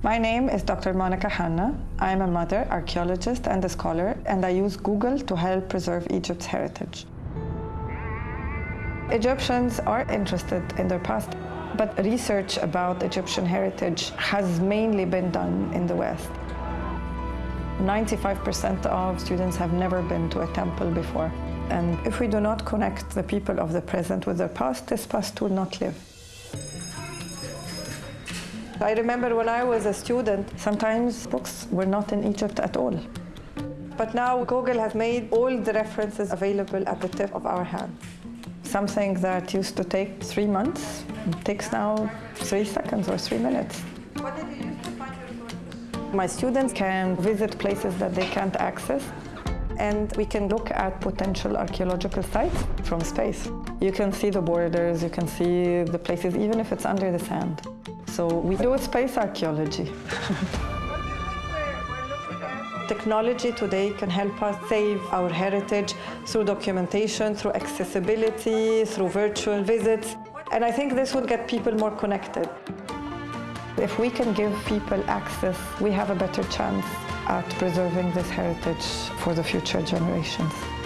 My name is Dr. Monica Hanna. I'm a mother, archaeologist, and a scholar, and I use Google to help preserve Egypt's heritage. Egyptians are interested in their past, but research about Egyptian heritage has mainly been done in the West. 95% of students have never been to a temple before. And if we do not connect the people of the present with their past, this past will not live. I remember when I was a student, sometimes books were not in Egypt at all. But now Google has made all the references available at the tip of our hand. Something that used to take three months takes now three seconds or three minutes. What did you use to find your sources? My students can visit places that they can't access and we can look at potential archaeological sites from space. You can see the borders, you can see the places even if it's under the sand. So we do space archaeology. Technology today can help us save our heritage through documentation, through accessibility, through virtual visits. And I think this will get people more connected. If we can give people access, we have a better chance at preserving this heritage for the future generations.